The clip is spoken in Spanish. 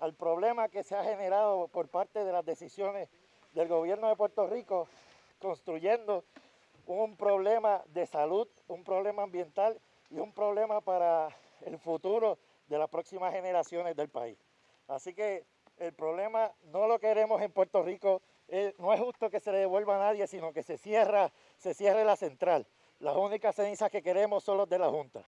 al problema que se ha generado por parte de las decisiones del gobierno de Puerto Rico, construyendo un problema de salud, un problema ambiental y un problema para el futuro de las próximas generaciones del país. Así que el problema no lo queremos en Puerto Rico, eh, no es justo que se le devuelva a nadie, sino que se cierra, se cierre la central. Las únicas cenizas que queremos son los de la Junta.